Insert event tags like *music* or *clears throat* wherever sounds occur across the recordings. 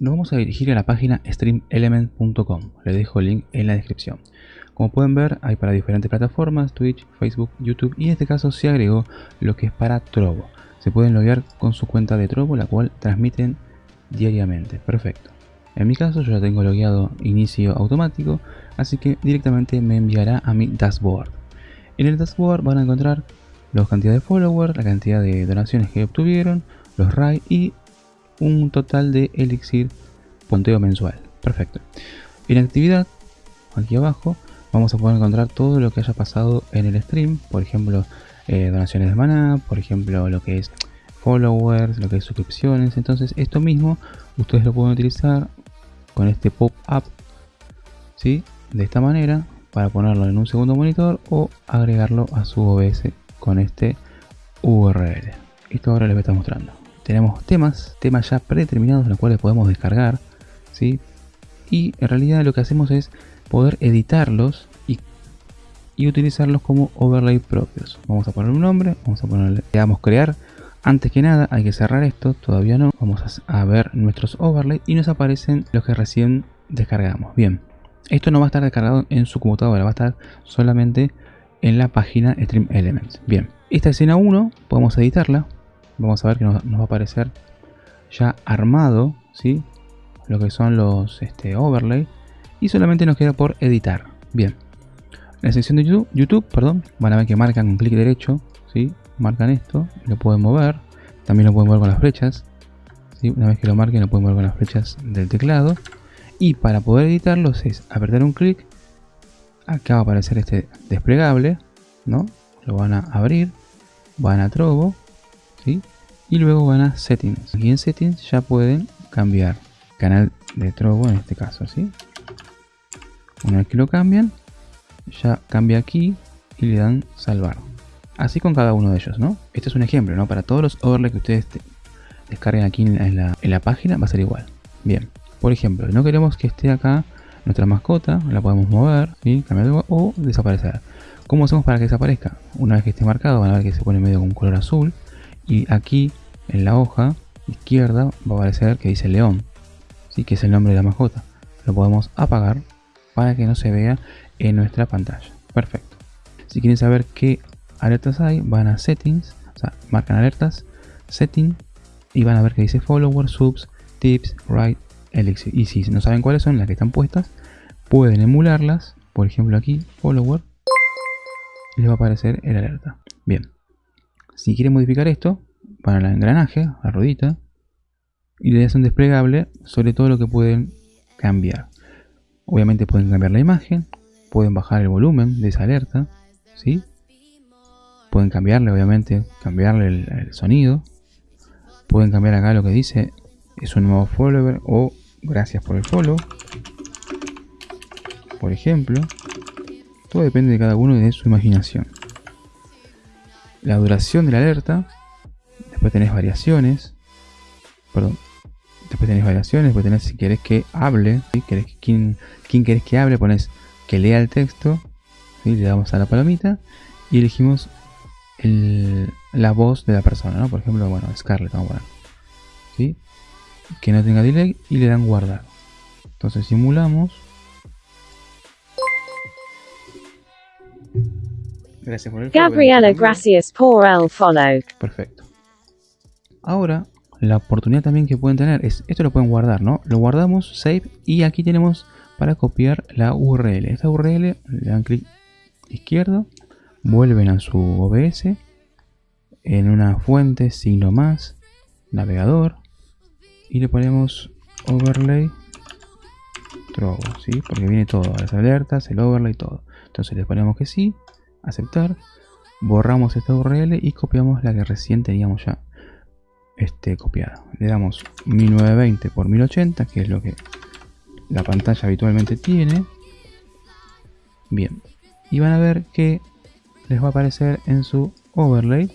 nos vamos a dirigir a la página streamelement.com. Les dejo el link en la descripción. Como pueden ver, hay para diferentes plataformas, Twitch, Facebook, YouTube y en este caso se agregó lo que es para Trovo. Se pueden loguear con su cuenta de Trovo, la cual transmiten diariamente. Perfecto. En mi caso yo ya tengo logueado inicio automático, así que directamente me enviará a mi dashboard. En el dashboard van a encontrar la cantidad de followers, la cantidad de donaciones que obtuvieron, los RAI y un total de elixir punteo mensual. Perfecto. En actividad, aquí abajo, vamos a poder encontrar todo lo que haya pasado en el stream. Por ejemplo, eh, donaciones de maná, por ejemplo, lo que es followers, lo que es suscripciones. Entonces, esto mismo ustedes lo pueden utilizar con este pop-up, ¿sí? De esta manera, para ponerlo en un segundo monitor o agregarlo a su OBS con este URL. Esto ahora les voy a estar mostrando tenemos temas, temas ya predeterminados los cuales podemos descargar, ¿sí? Y en realidad lo que hacemos es poder editarlos y, utilizarlos como overlay propios. Vamos a poner un nombre, vamos a ponerle, digamos, crear. Antes que nada hay que cerrar esto, todavía no. Vamos a, ver nuestros overlays y nos aparecen los que recién descargamos. Bien, esto no va a estar descargado en su computadora, va a estar solamente en la página Stream Elements. Bien, esta escena 1 podemos editarla vamos a ver que nos, va a aparecer ya armado, ¿sí? Lo que son los este, overlay. Y solamente nos queda por editar. Bien. En la sección de YouTube, YouTube perdón, van a ver que marcan un clic derecho, ¿sí? Marcan esto, lo pueden mover. También lo pueden mover con las flechas. ¿sí? Una vez que lo marquen, lo pueden mover con las flechas del teclado. Y para poder editarlos es apretar un clic. Acá va a aparecer este desplegable, ¿no? Lo van a abrir, van a Trovo y luego van a Settings. Aquí en Settings ya pueden cambiar canal de Trovo en este caso, ¿sí? Una vez que lo cambian, ya cambia aquí y le dan salvar. Así con cada uno de ellos, ¿no? Este es un ejemplo, ¿no? Para todos los overlays que ustedes descarguen aquí en la, página va a ser igual. Bien, por ejemplo, no queremos que esté acá nuestra mascota, la podemos mover, ¿sí? cambiar o desaparecer. ¿Cómo hacemos para que desaparezca? Una vez que esté marcado, van a ver que se pone medio con un color azul y aquí en la hoja izquierda va a aparecer que dice león. ¿sí? que es el nombre de la mascota. Lo podemos apagar para que no se vea en nuestra pantalla. Perfecto. Si quieren saber qué alertas hay van a settings o sea marcan alertas setting y van a ver que dice follower subs tips write elixir. Y si no saben cuáles son las que están puestas pueden emularlas. Por ejemplo aquí follower les va a aparecer el alerta. Bien si quieren modificar esto, van al engranaje, la ruedita, y le hacen desplegable sobre todo lo que pueden cambiar. Obviamente pueden cambiar la imagen, pueden bajar el volumen de esa alerta, ¿sí? Pueden cambiarle, obviamente, cambiarle el, sonido. Pueden cambiar acá lo que dice, es un nuevo follower o gracias por el follow. Por ejemplo, todo depende de cada uno y de su imaginación la duración de la alerta, después tenés variaciones, perdón, después tenés variaciones, después tenés si querés que hable, ¿sí? ¿Querés, quién, quién querés que hable, pones que lea el texto, y le damos a la palomita y elegimos la voz de la persona, ¿no? Por ejemplo, bueno, Scarlett, vamos a poner, ¿sí? Que no tenga delay y le dan guardar. Entonces simulamos Gracias por el Gabriela, gracias por el follow. Perfecto. Ahora, la oportunidad también que pueden tener es, esto lo pueden guardar, ¿no? Lo guardamos, save, y aquí tenemos para copiar la URL. Esta URL, le dan clic izquierdo, vuelven a su OBS, en una fuente, signo más, navegador, y le ponemos overlay Trovo, ¿sí? Porque viene todo, las alertas, el overlay, todo. Entonces le ponemos que sí, aceptar, borramos esta URL y copiamos la que recién teníamos ya este, copiada. Le damos 1920 por 1080, que es lo que la pantalla habitualmente tiene. Bien, y van a ver que les va a aparecer en su overlay,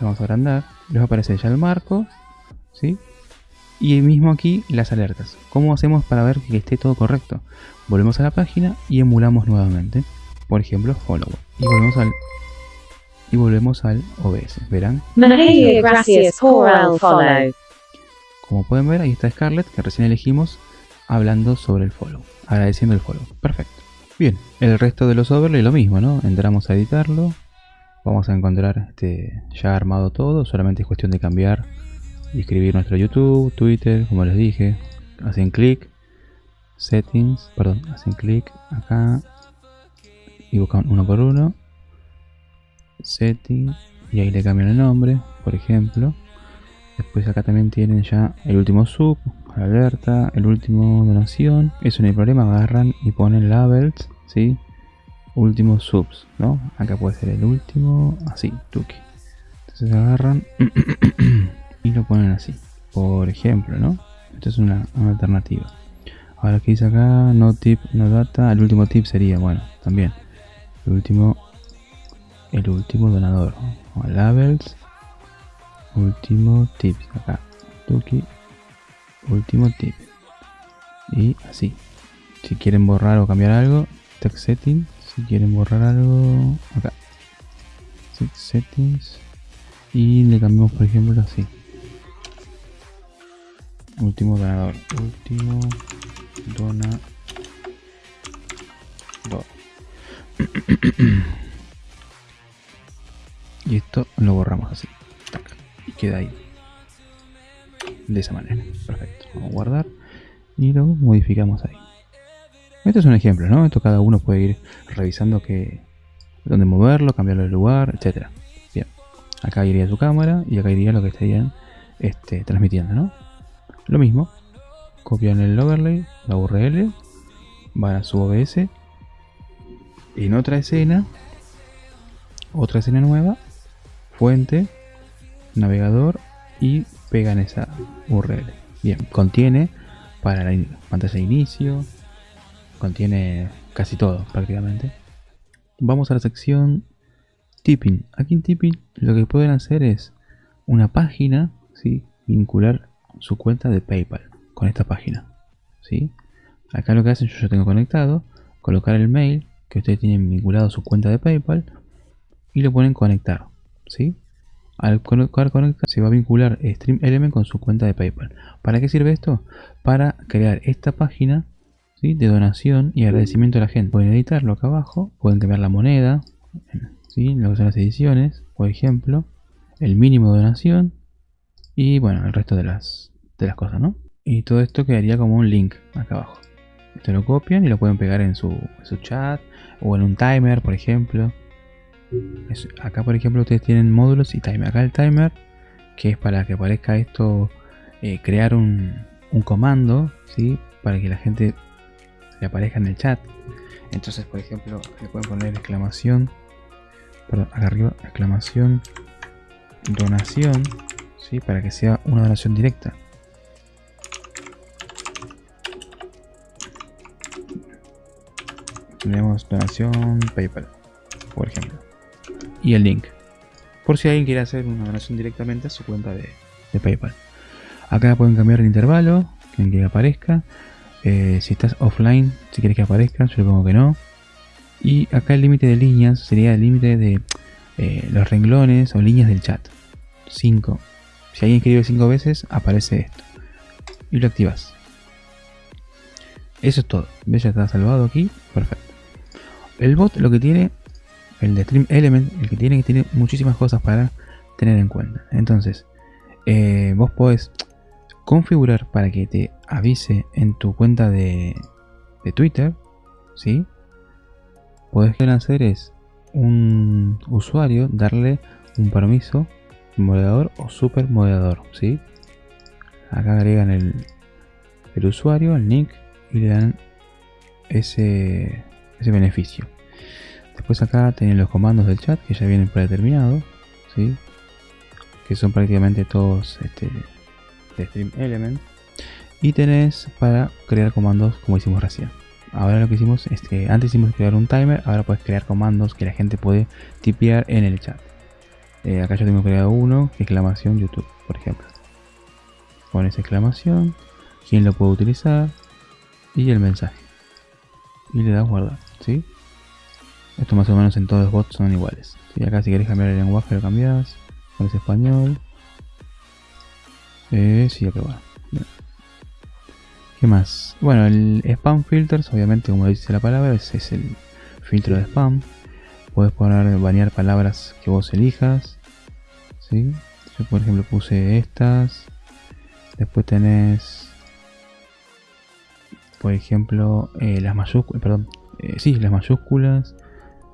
vamos a agrandar, les va a aparecer ya el marco, ¿sí? Y mismo aquí las alertas. ¿Cómo hacemos para ver que esté todo correcto? Volvemos a la página y emulamos nuevamente por ejemplo follower y volvemos al y volvemos al OBS verán gracias por el follow Como pueden ver, ahí está Scarlett, que recién elegimos, hablando sobre el follow, agradeciendo el follow. Perfecto. Bien, el resto de los overlays lo mismo, ¿no? Entramos a editarlo, vamos a encontrar este, ya armado todo, solamente es cuestión de cambiar y escribir nuestro YouTube, Twitter, como les dije, hacen clic, settings, perdón, hacen clic acá y buscan uno por uno, settings y ahí le cambian el nombre, por ejemplo. Después acá también tienen ya el último sub, alerta, el último donación. Eso no hay problema, agarran y ponen labels, ¿sí? Últimos subs, ¿no? Acá puede ser el último, así, tuki. Entonces agarran *clears throat* y lo ponen así, por ejemplo, ¿no? Esto es una, alternativa. Ahora que dice acá, no tip, no data, el último tip sería, bueno, también, el último, el último donador, labels, último tip, acá, tuki, último tip. Y así. Si quieren borrar o cambiar algo, text settings. Si quieren borrar algo, acá. settings. Y le cambiamos, por ejemplo, así. Último donador. Último donador. Y esto lo borramos así. Y queda ahí de esa manera. Perfecto. Vamos a guardar y lo modificamos ahí. Este es un ejemplo, ¿no? Esto cada uno puede ir revisando que dónde moverlo, cambiarlo de lugar, etcétera. Bien. Acá iría su cámara y acá iría lo que estarían este, transmitiendo, ¿no? Lo mismo. Copian el overlay, la URL, van a su OBS. En otra escena, otra escena nueva, fuente, navegador y pegan esa URL. Bien, contiene para la pantalla de inicio, contiene casi todo prácticamente. Vamos a la sección Tipping. Aquí en Tipping lo que pueden hacer es una página, ¿sí? vincular su cuenta de PayPal con esta página. ¿sí? Acá lo que hacen, yo ya tengo conectado, colocar el mail que ustedes tienen vinculado a su cuenta de PayPal y lo ponen conectar. ¿sí? Al conectar se va a vincular Stream Element con su cuenta de PayPal. ¿Para qué sirve esto? Para crear esta página de donación y agradecimiento a la gente. Pueden editarlo acá abajo, pueden cambiar la moneda, ¿sí? lo que son las ediciones, por ejemplo, el mínimo de donación y bueno, el resto de las, de las cosas, ¿no? Y todo esto quedaría como un link acá abajo. Esto lo copian y lo pueden pegar en su, su chat o en un timer, por ejemplo acá por ejemplo ustedes tienen módulos y timer. Acá el timer, que es para que aparezca esto, eh, crear un, comando, ¿sí? Para que la gente le aparezca en el chat. Entonces por ejemplo le pueden poner exclamación, perdón, acá arriba, exclamación, donación, ¿sí? Para que sea una donación directa. Tenemos donación PayPal, por ejemplo y el link. Por si alguien quiere hacer una donación directamente a su cuenta de, PayPal. Acá pueden cambiar el intervalo, en que aparezca. Eh, si estás offline, si quieres que aparezca, yo le pongo que no. Y acá el límite de líneas sería el límite de eh, los renglones o líneas del chat. 5. Si alguien escribe 5 veces, aparece esto. Y lo activas. Eso es todo. ¿Ves? Ya está salvado aquí. Perfecto. El bot lo que tiene el de Stream Element, el que tiene que tiene muchísimas cosas para tener en cuenta. Entonces, eh, vos podés configurar para que te avise en tu cuenta de, Twitter, ¿sí? Podés hacer es un usuario darle un permiso moderador o super moderador, ¿sí? Acá agregan el, el usuario, el nick y le dan ese, ese beneficio. Después acá tienen los comandos del chat que ya vienen predeterminados, ¿sí? que son prácticamente todos este, de Stream Element. Y tenés para crear comandos como hicimos recién. Ahora lo que hicimos es que antes hicimos crear un timer, ahora puedes crear comandos que la gente puede tipear en el chat. Eh, acá ya tengo creado uno, exclamación YouTube, por ejemplo. Pones exclamación, quién lo puede utilizar y el mensaje. Y le das guardar, ¿sí? Esto más o menos en todos los bots son iguales. Si acá si querés cambiar el lenguaje lo cambias. Pones español. Eh, sí, aprobar. ¿Qué más? Bueno, el spam filters, obviamente como dice la palabra, ese es el filtro de spam. Puedes poner, banear palabras que vos elijas. ¿sí? Yo por ejemplo puse estas. Después tenés, por ejemplo, eh, las mayúsculas, perdón, eh, sí, las mayúsculas.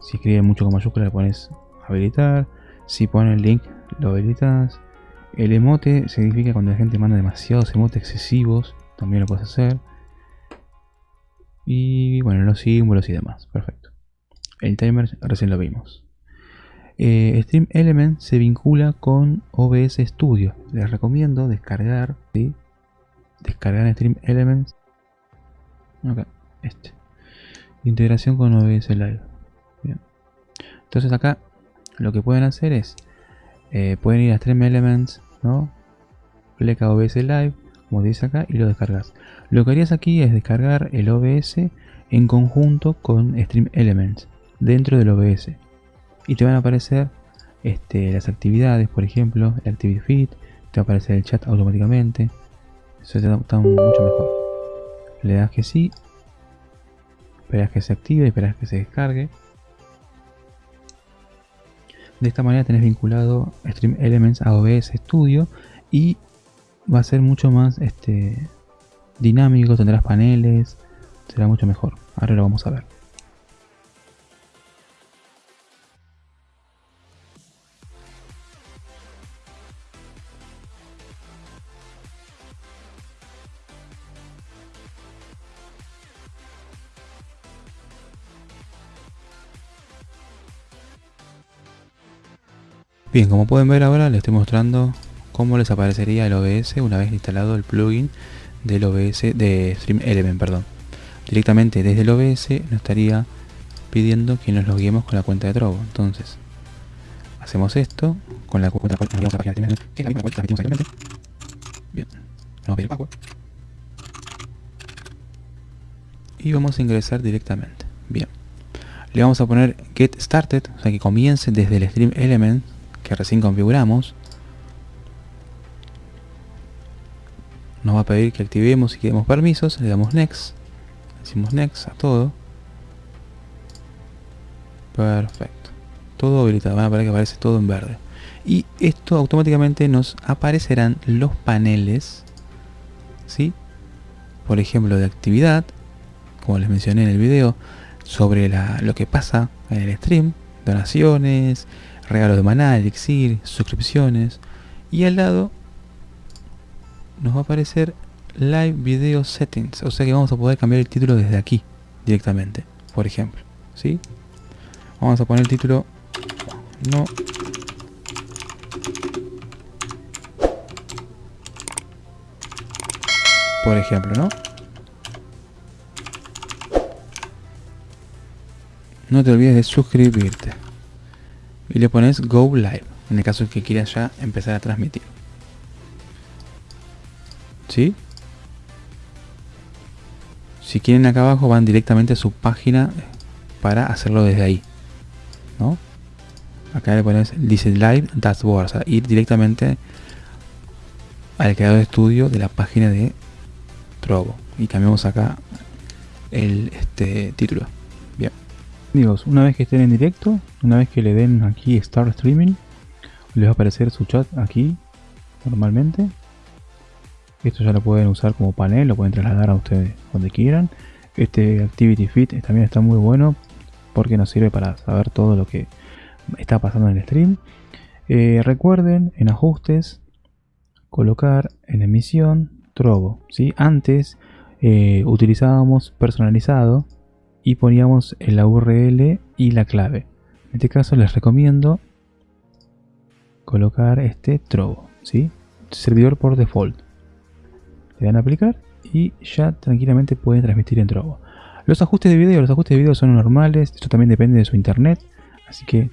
Si escribe mucho con mayúsculas le pones habilitar. Si pone el link lo habilitas. El emote significa cuando la gente manda demasiados emotes excesivos también lo puedes hacer. Y bueno, los símbolos y demás. Perfecto. El timer recién lo vimos. Eh, Stream Element se vincula con OBS Studio. Les recomiendo descargar, ¿sí? Descargar Stream Elements. Este. Integración con OBS Live. Entonces acá lo que pueden hacer es, eh, pueden ir a Stream Elements, ¿no? Pleca OBS Live, como dice acá, y lo descargas. Lo que harías aquí es descargar el OBS en conjunto con Stream Elements dentro del OBS. Y te van a aparecer este, las actividades, por ejemplo, el Activity Feed, te va a aparecer el chat automáticamente. Eso está, mucho mejor. Le das que sí, esperas que se active, esperas que se descargue. De esta manera tenés vinculado Stream Elements a OBS Studio y va a ser mucho más este, dinámico, tendrás paneles, será mucho mejor. Ahora lo vamos a ver. Bien, como pueden ver ahora les estoy mostrando cómo les aparecería el OBS una vez instalado el plugin del OBS de Stream Element, perdón. Directamente desde el OBS nos estaría pidiendo que nos loguemos con la cuenta de Trovo. Entonces, hacemos esto con la cuenta que Bien, vamos a. Y vamos a ingresar directamente. Bien. Le vamos a poner get started, o sea que comience desde el Stream Element que recién configuramos. nos va a pedir que activemos y que demos permisos, le damos next, decimos next a todo. Perfecto. Todo habilitado, van a ver que aparece todo en verde. Y esto automáticamente nos aparecerán los paneles, ¿sí? Por ejemplo, de actividad, como les mencioné en el video, sobre lo que pasa en el stream, donaciones, regalos de maná, elixir, suscripciones. Y al lado nos va a aparecer Live Video Settings. O sea que vamos a poder cambiar el título desde aquí directamente, por ejemplo. ¿sí? Vamos a poner el título no por ejemplo, ¿no? No te olvides de suscribirte. Y le pones Go Live, en el caso que quieras ya empezar a transmitir. ¿Sí? Si quieren acá abajo van directamente a su página para hacerlo desde ahí. ¿No? Acá le pones dice live dashboard, o sea, ir directamente al creador de estudio de la página de Trovo. Y cambiamos acá el este título. Amigos, una vez que estén en directo, una vez que le den aquí Start Streaming, les va a aparecer su chat aquí normalmente esto ya lo pueden usar como panel, lo pueden trasladar a ustedes donde quieran. Este Activity Fit también está muy bueno porque nos sirve para saber todo lo que está pasando en el stream. Eh, recuerden en ajustes colocar en emisión Trovo. ¿sí? Antes eh, utilizábamos personalizado y poníamos la URL y la clave. En este caso les recomiendo colocar este Trovo. ¿sí? Servidor por default le dan a aplicar y ya tranquilamente pueden transmitir en Trovo. Los ajustes de video, los ajustes de video son normales, esto también depende de su internet, así que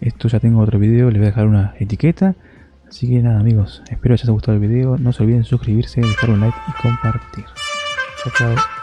esto ya tengo otro video, les voy a dejar una etiqueta. Así que nada amigos, espero que les haya gustado el video, no se olviden suscribirse, dejar un like y compartir. Chao, chao.